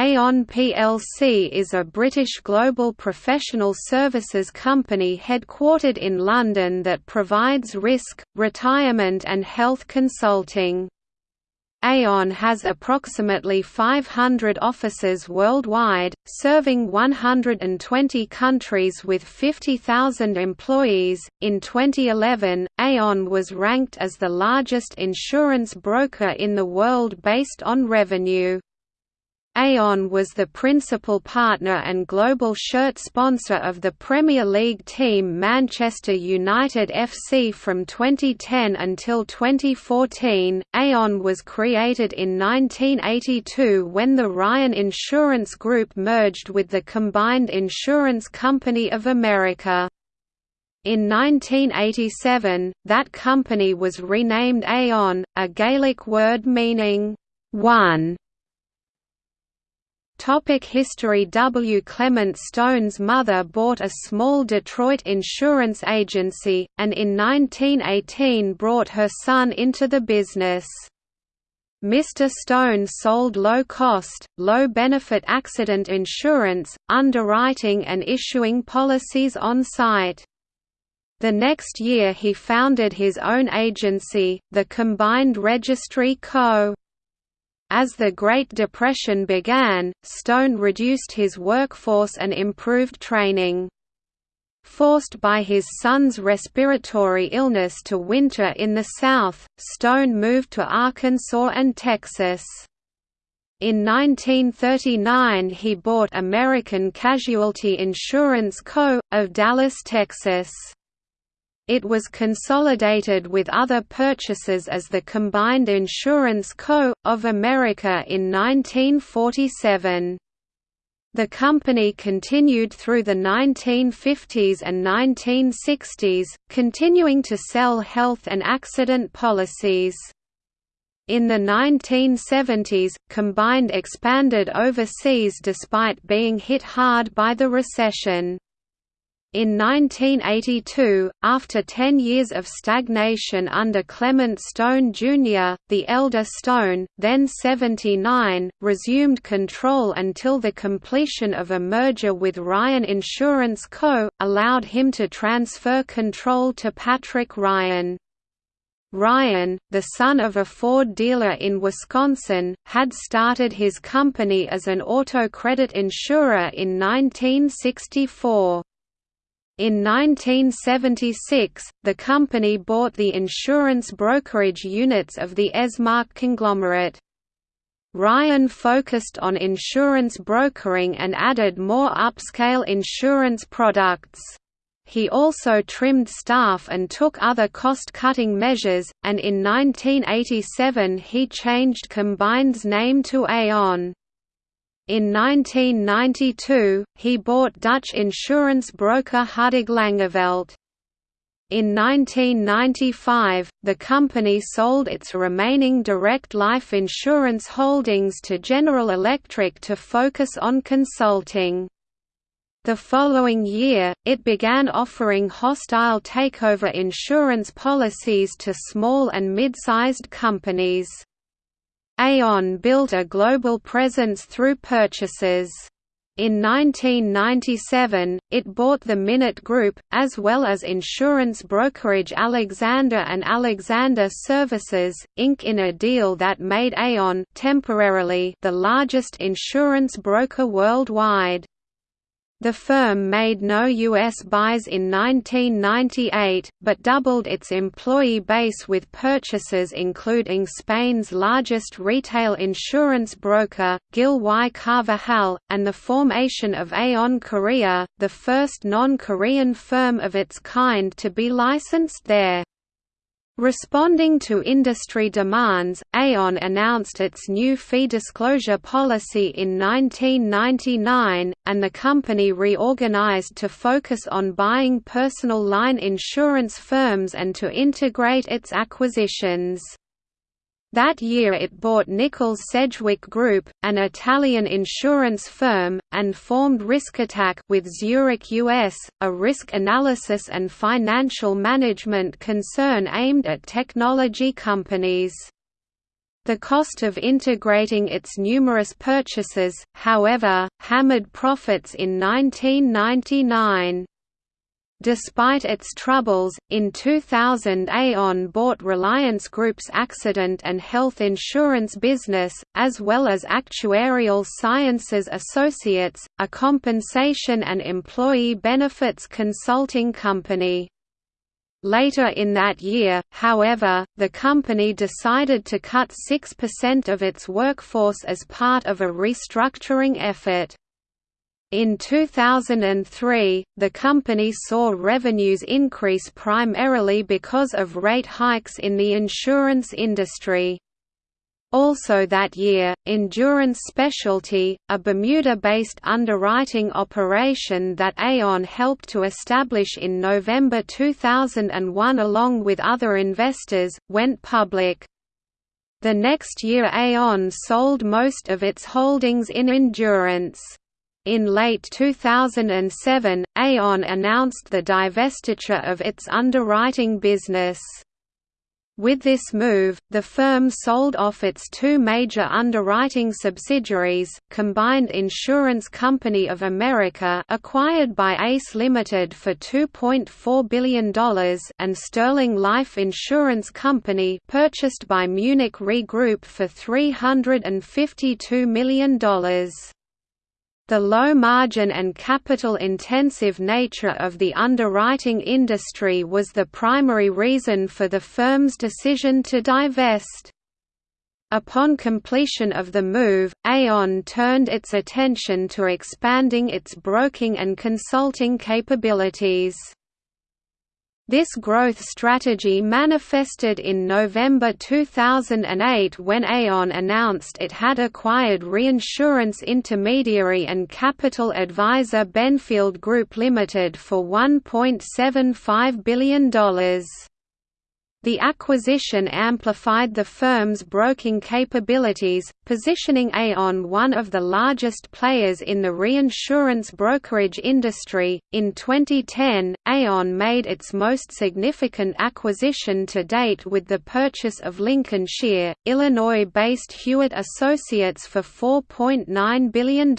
Aon plc is a British global professional services company headquartered in London that provides risk, retirement and health consulting. Aon has approximately 500 offices worldwide, serving 120 countries with 50,000 employees. In 2011, Aon was ranked as the largest insurance broker in the world based on revenue. Aon was the principal partner and global shirt sponsor of the Premier League team Manchester United FC from 2010 until 2014. Aon was created in 1982 when the Ryan Insurance Group merged with the Combined Insurance Company of America. In 1987, that company was renamed Aon, a Gaelic word meaning, one Topic history W. Clement Stone's mother bought a small Detroit insurance agency, and in 1918 brought her son into the business. Mr. Stone sold low-cost, low-benefit accident insurance, underwriting and issuing policies on site. The next year he founded his own agency, the Combined Registry Co. As the Great Depression began, Stone reduced his workforce and improved training. Forced by his son's respiratory illness to winter in the South, Stone moved to Arkansas and Texas. In 1939 he bought American Casualty Insurance Co., of Dallas, Texas. It was consolidated with other purchases as the Combined Insurance Co. of America in 1947. The company continued through the 1950s and 1960s, continuing to sell health and accident policies. In the 1970s, Combined expanded overseas despite being hit hard by the recession. In 1982, after ten years of stagnation under Clement Stone Jr., the elder Stone, then 79, resumed control until the completion of a merger with Ryan Insurance Co., allowed him to transfer control to Patrick Ryan. Ryan, the son of a Ford dealer in Wisconsin, had started his company as an auto credit insurer in 1964. In 1976, the company bought the insurance brokerage units of the Esmark conglomerate. Ryan focused on insurance brokering and added more upscale insurance products. He also trimmed staff and took other cost-cutting measures, and in 1987 he changed Combined's name to Aon. In 1992, he bought Dutch insurance broker Hudig Langeveldt. In 1995, the company sold its remaining direct life insurance holdings to General Electric to focus on consulting. The following year, it began offering hostile takeover insurance policies to small and mid-sized companies. Aon built a global presence through purchases. In 1997, it bought the Minet Group, as well as insurance brokerage Alexander & Alexander Services, Inc. in a deal that made Aon temporarily the largest insurance broker worldwide. The firm made no U.S. buys in 1998, but doubled its employee base with purchases including Spain's largest retail insurance broker, Gil Y. Carvajal, and the formation of Aon Korea, the first non-Korean firm of its kind to be licensed there. Responding to industry demands, Aon announced its new fee disclosure policy in 1999, and the company reorganized to focus on buying personal line insurance firms and to integrate its acquisitions. That year it bought Nikols Sedgwick Group, an Italian insurance firm, and formed RiskAttack with Zurich US, a risk analysis and financial management concern aimed at technology companies. The cost of integrating its numerous purchases, however, hammered profits in 1999. Despite its troubles, in 2000 Aon bought Reliance Group's accident and health insurance business, as well as Actuarial Sciences Associates, a compensation and employee benefits consulting company. Later in that year, however, the company decided to cut 6% of its workforce as part of a restructuring effort. In 2003, the company saw revenues increase primarily because of rate hikes in the insurance industry. Also that year, Endurance Specialty, a Bermuda-based underwriting operation that Aon helped to establish in November 2001 along with other investors, went public. The next year Aon sold most of its holdings in Endurance. In late 2007, Aon announced the divestiture of its underwriting business. With this move, the firm sold off its two major underwriting subsidiaries, Combined Insurance Company of America acquired by ACE Limited for $2.4 billion and Sterling Life Insurance Company purchased by Munich Re Group for $352 million. The low margin and capital-intensive nature of the underwriting industry was the primary reason for the firm's decision to divest. Upon completion of the move, Aon turned its attention to expanding its broking and consulting capabilities. This growth strategy manifested in November 2008 when Aon announced it had acquired reinsurance intermediary and capital advisor Benfield Group Limited for $1.75 billion. The acquisition amplified the firm's broking capabilities, positioning Aon one of the largest players in the reinsurance brokerage industry. In 2010, Aon made its most significant acquisition to date with the purchase of Lincolnshire, Illinois-based Hewitt Associates for $4.9 billion.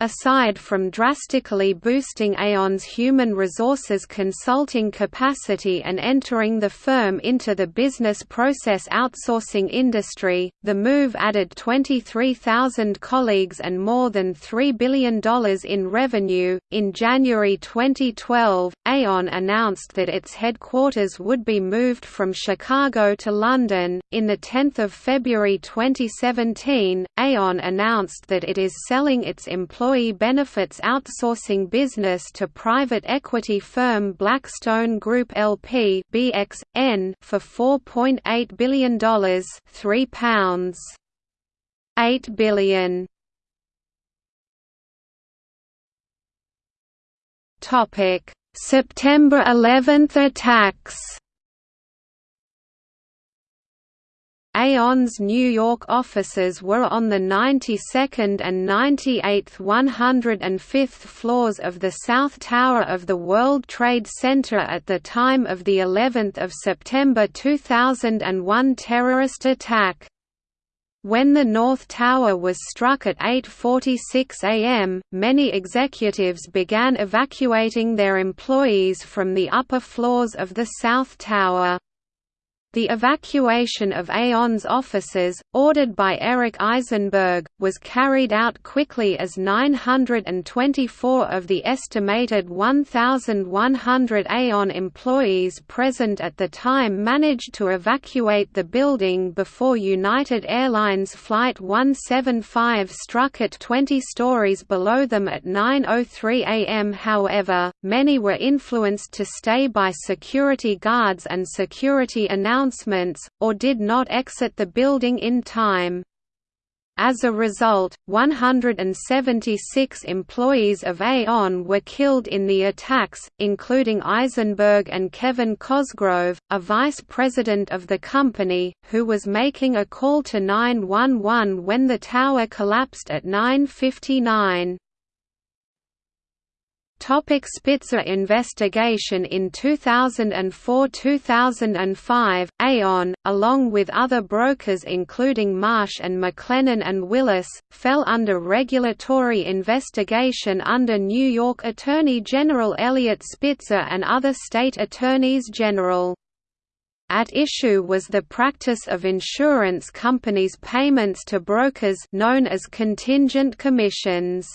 Aside from drastically boosting Aon's human resources consulting capacity and entering the firm into the business process outsourcing industry, the move added 23,000 colleagues and more than $3 billion in revenue. In January 2012, Aon announced that its headquarters would be moved from Chicago to London. In the 10th of February 2017, Aon announced that it is selling its employees employee benefits outsourcing business to private equity firm Blackstone Group LP (BXN) for $4.8 billion, three pounds, eight billion. Topic: September 11 attacks. Aon's New York offices were on the 92nd and 98th 105th floors of the South Tower of the World Trade Center at the time of the 11th of September 2001 terrorist attack. When the North Tower was struck at 8.46 am, many executives began evacuating their employees from the upper floors of the South Tower. The evacuation of Aon's offices, ordered by Eric Eisenberg, was carried out quickly as 924 of the estimated 1,100 Aon employees present at the time managed to evacuate the building before United Airlines Flight 175 struck at 20 stories below them at 9.03 am however, many were influenced to stay by security guards and security announcements announcements, or did not exit the building in time. As a result, 176 employees of Aon were killed in the attacks, including Eisenberg and Kevin Cosgrove, a vice president of the company, who was making a call to 911 when the tower collapsed at 9.59. Spitzer investigation In 2004–2005, Aon, along with other brokers including Marsh and McLennan and Willis, fell under regulatory investigation under New York Attorney General Eliot Spitzer and other state attorneys general. At issue was the practice of insurance companies' payments to brokers known as contingent commissions.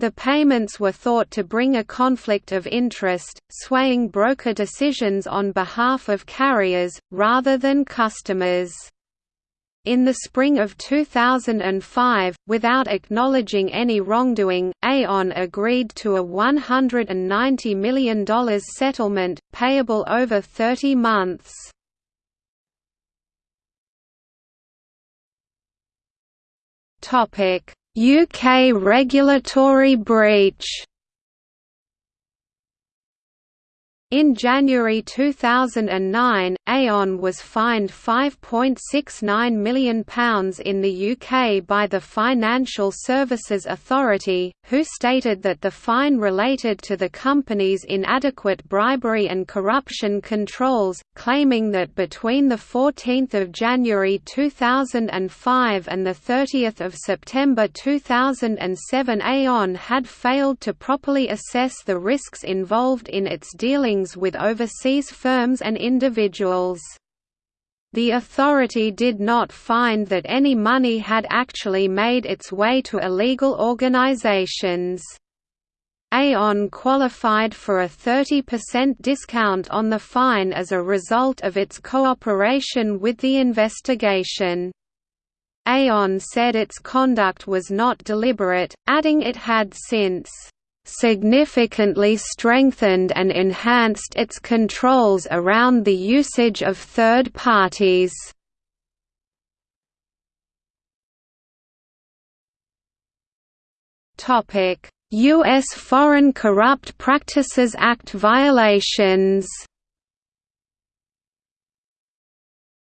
The payments were thought to bring a conflict of interest, swaying broker decisions on behalf of carriers, rather than customers. In the spring of 2005, without acknowledging any wrongdoing, Aon agreed to a $190 million settlement, payable over 30 months. Topic UK regulatory breach In January 2009, Aon was fined £5.69 million in the UK by the Financial Services Authority, who stated that the fine related to the company's inadequate bribery and corruption controls, claiming that between 14 January 2005 and 30 September 2007 Aon had failed to properly assess the risks involved in its dealings with overseas firms and individuals. The authority did not find that any money had actually made its way to illegal organizations. Aon qualified for a 30% discount on the fine as a result of its cooperation with the investigation. Aon said its conduct was not deliberate, adding it had since significantly strengthened and enhanced its controls around the usage of third parties. U.S. Foreign Corrupt Practices Act violations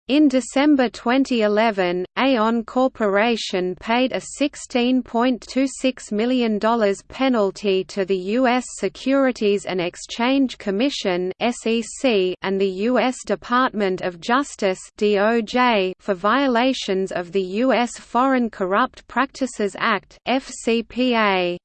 In December 2011, Aon Corporation paid a $16.26 million penalty to the U.S. Securities and Exchange Commission and the U.S. Department of Justice for violations of the U.S. Foreign Corrupt Practices Act FCPA.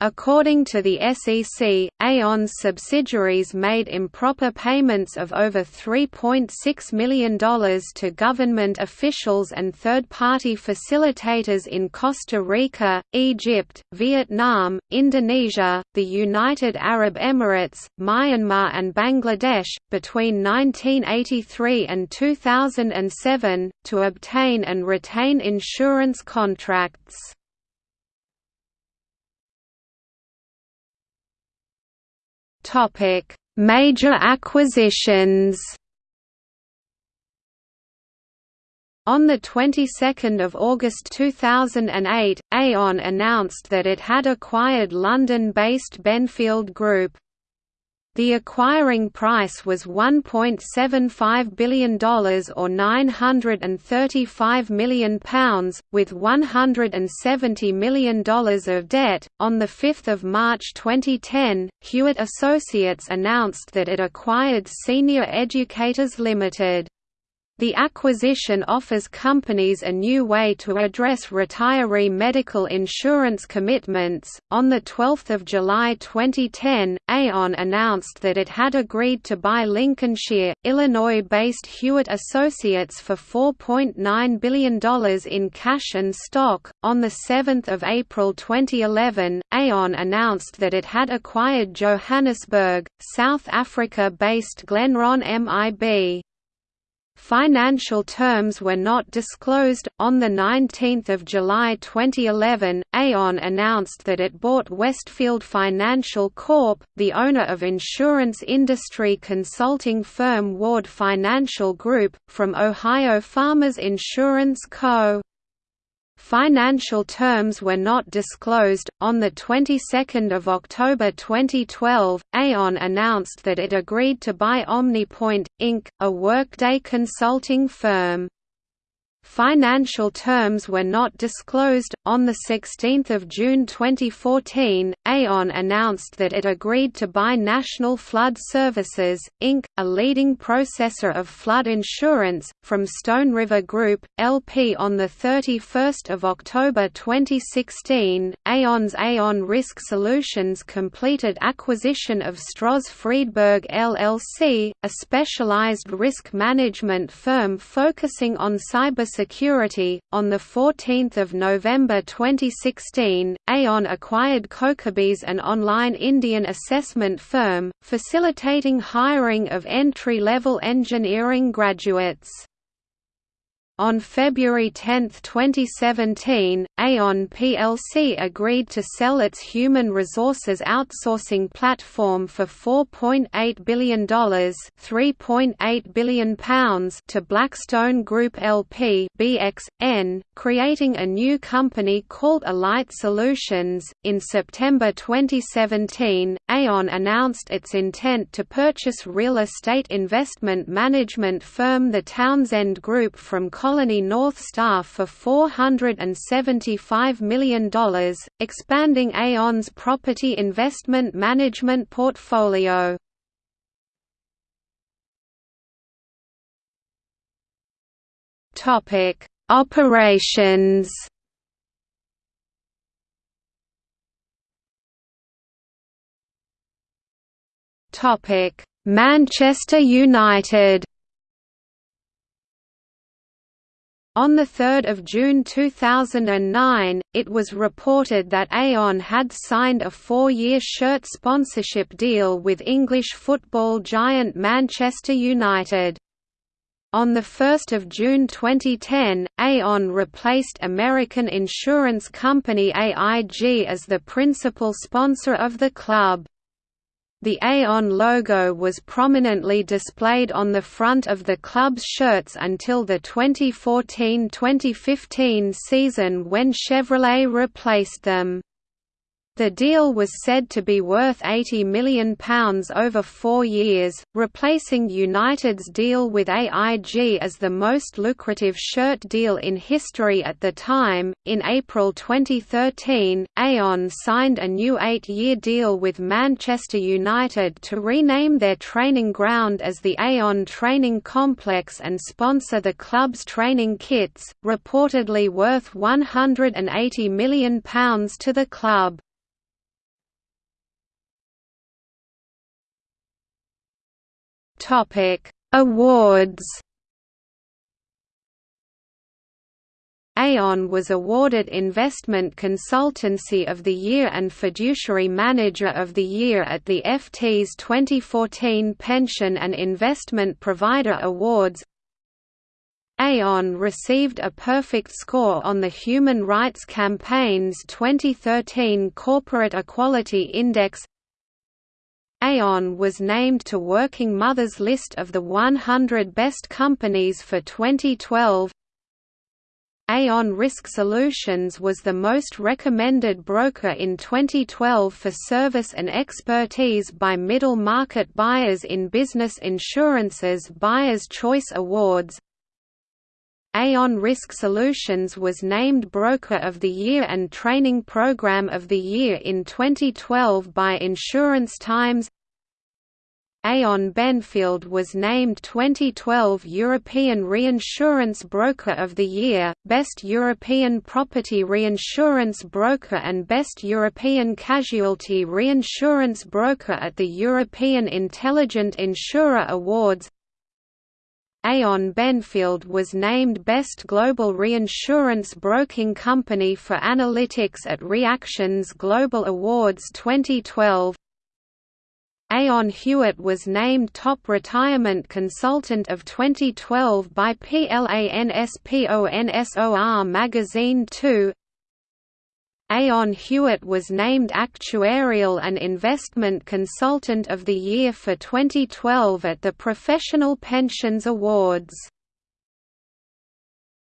According to the SEC, Aon's subsidiaries made improper payments of over $3.6 million to government officials and third-party facilitators in Costa Rica, Egypt, Vietnam, Indonesia, the United Arab Emirates, Myanmar and Bangladesh, between 1983 and 2007, to obtain and retain insurance contracts. Topic: Major acquisitions. On the 22nd of August 2008, Aon announced that it had acquired London-based Benfield Group. The acquiring price was $1.75 billion or £935 million, with $170 million of debt. On 5 March 2010, Hewitt Associates announced that it acquired Senior Educators Limited. The acquisition offers companies a new way to address retiree medical insurance commitments. On the 12th of July 2010, Aon announced that it had agreed to buy Lincolnshire, Illinois-based Hewitt Associates for $4.9 billion in cash and stock. On the 7th of April 2011, Aon announced that it had acquired Johannesburg, South Africa-based Glenrand MIB. Financial terms were not disclosed. On the 19th of July 2011, Aon announced that it bought Westfield Financial Corp., the owner of insurance industry consulting firm Ward Financial Group, from Ohio Farmers Insurance Co. Financial terms were not disclosed. On the 22nd of October 2012, Aon announced that it agreed to buy OmniPoint Inc., a Workday consulting firm. Financial terms were not disclosed. On 16 June 2014, Aon announced that it agreed to buy National Flood Services, Inc., a leading processor of flood insurance, from Stone River Group, LP on 31 October 2016. Aon's Aon Risk Solutions completed acquisition of Stroz Friedberg LLC, a specialized risk management firm focusing on cybersecurity. On 14 November 2016, Aon acquired CoCubes an online Indian assessment firm, facilitating hiring of entry-level engineering graduates. On February 10, 2017, Aon plc agreed to sell its human resources outsourcing platform for $4.8 billion £3.8 billion to Blackstone Group LP BXN, creating a new company called Alight Solutions. In September 2017, Aon announced its intent to purchase real estate investment management firm the Townsend Group from Colony North Star for $475 million, expanding Aon's property investment management portfolio. Operations Manchester United On 3 June 2009, it was reported that Aon had signed a four-year shirt sponsorship deal with English football giant Manchester United. On 1 June 2010, Aon replaced American insurance company AIG as the principal sponsor of the club. The Aon logo was prominently displayed on the front of the club's shirts until the 2014–2015 season when Chevrolet replaced them. The deal was said to be worth £80 million over four years, replacing United's deal with AIG as the most lucrative shirt deal in history at the time. In April 2013, Aon signed a new eight year deal with Manchester United to rename their training ground as the Aon Training Complex and sponsor the club's training kits, reportedly worth £180 million to the club. Topic: Awards. Aon was awarded Investment Consultancy of the Year and Fiduciary Manager of the Year at the FT's 2014 Pension and Investment Provider Awards. Aon received a perfect score on the Human Rights Campaign's 2013 Corporate Equality Index Aon was named to Working Mother's list of the 100 best companies for 2012. Aon Risk Solutions was the most recommended broker in 2012 for service and expertise by middle market buyers in Business Insurance's Buyer's Choice Awards. Aon Risk Solutions was named Broker of the Year and Training Program of the Year in 2012 by Insurance Times Aon Benfield was named 2012 European Reinsurance Broker of the Year, Best European Property Reinsurance Broker and Best European Casualty Reinsurance Broker at the European Intelligent Insurer Awards. Aon Benfield was named Best Global Reinsurance Broking Company for Analytics at Reactions Global Awards 2012 Aon Hewitt was named Top Retirement Consultant of 2012 by PLANSPONSOR Magazine 2 Aon Hewitt was named Actuarial and Investment Consultant of the Year for 2012 at the Professional Pensions Awards